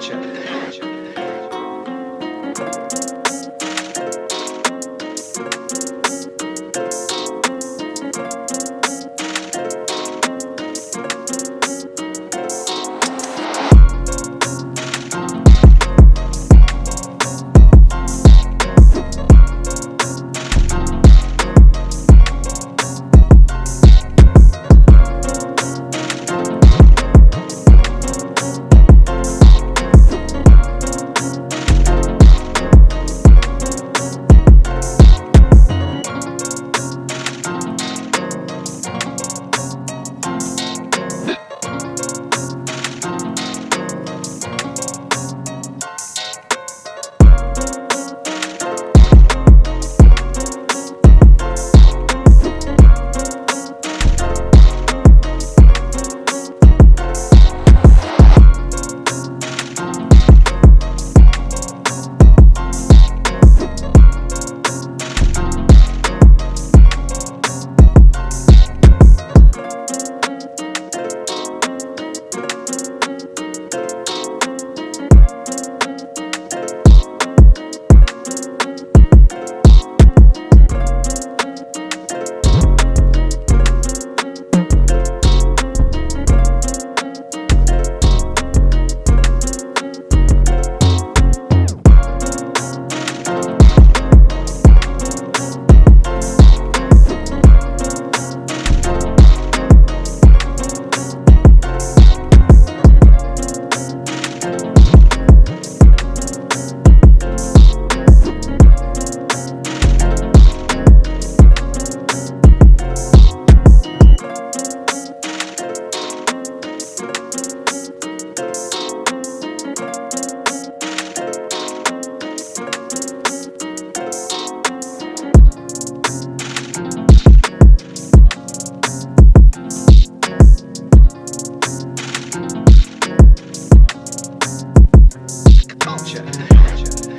Check. Culture. Culture.